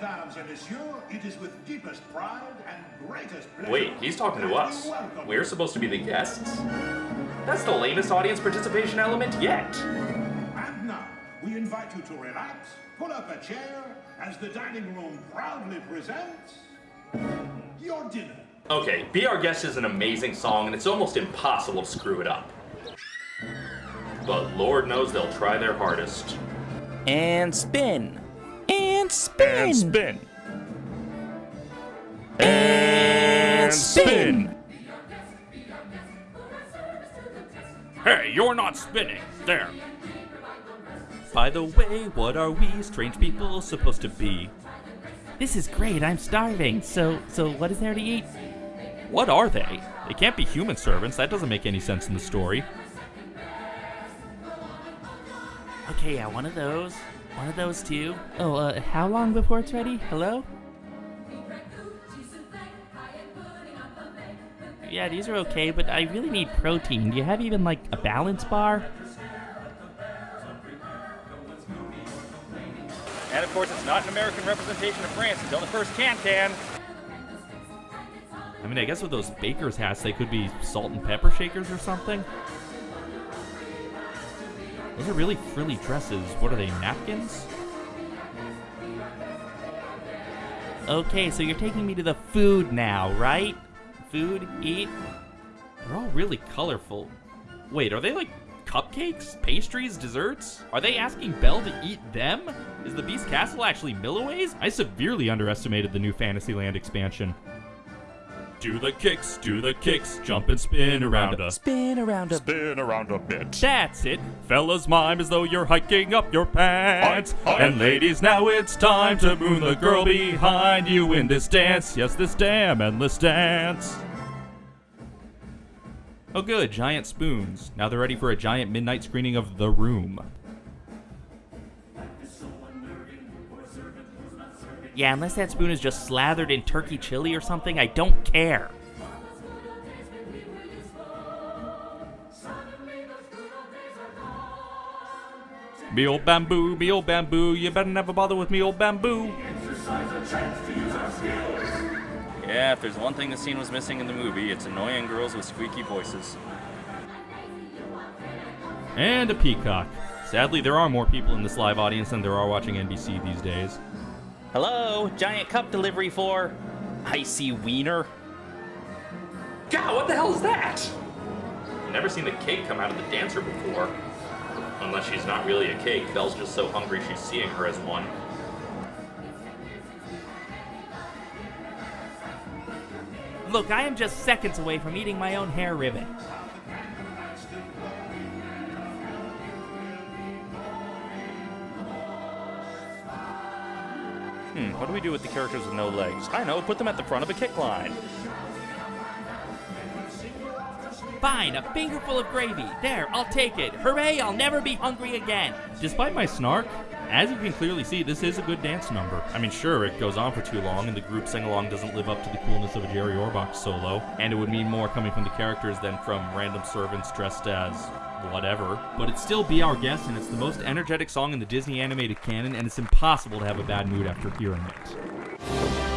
mesdames et messieurs, it is with deepest pride and greatest pleasure. Wait, he's talking to us. we welcome We're supposed to be the guests? That's the lamest audience participation element yet. And now, we invite you to relax, pull up a chair, as the dining room proudly presents your dinner. Okay, Be Our Guest is an amazing song, and it's almost impossible to screw it up. But Lord knows they'll try their hardest. And spin. And spin. And spin. And spin. Hey, you're not spinning. There. By the way, what are we strange people supposed to be? This is great. I'm starving. So, so what is there to eat? What are they? They can't be human servants. That doesn't make any sense in the story. Okay, yeah, one of those. One of those too. Oh, uh, how long before it's ready? Hello? Yeah, these are okay, but I really need protein. Do you have even like a balance bar? And of course, it's not an American representation of France until the first can-can. I mean, I guess with those baker's hats, they could be salt and pepper shakers or something. Those are really frilly dresses. What are they, napkins? Okay, so you're taking me to the food now, right? Food, eat. They're all really colorful. Wait, are they like cupcakes, pastries, desserts? Are they asking Belle to eat them? Is the Beast Castle actually Milliways? I severely underestimated the new Fantasyland expansion. Do the kicks, do the kicks, jump and spin around us. Spin around a Spin around a bit. That's it. Fellas mime as though you're hiking up your pants. Hi, hi. And ladies, now it's time to moon the girl behind you in this dance. Yes, this damn endless dance. Oh good, giant spoons. Now they're ready for a giant midnight screening of The Room. Yeah, unless that spoon is just slathered in turkey chili or something, I don't care. Me old bamboo, me old bamboo, you better never bother with me old bamboo. Yeah, if there's one thing the scene was missing in the movie, it's annoying girls with squeaky voices. And a peacock. Sadly, there are more people in this live audience than there are watching NBC these days. Hello, giant cup delivery for icy wiener. God, what the hell is that? Never seen the cake come out of the dancer before. Unless she's not really a cake, Belle's just so hungry she's seeing her as one. Look, I am just seconds away from eating my own hair ribbon. Hmm, what do we do with the characters with no legs? I know, put them at the front of a kick line. Fine, a fingerful of gravy. There, I'll take it. Hooray, I'll never be hungry again. Despite my snark, as you can clearly see, this is a good dance number. I mean, sure, it goes on for too long, and the group sing-along doesn't live up to the coolness of a Jerry Orbach solo, and it would mean more coming from the characters than from random servants dressed as whatever. But it's still Be Our Guest, and it's the most energetic song in the Disney animated canon, and it's impossible to have a bad mood after hearing it.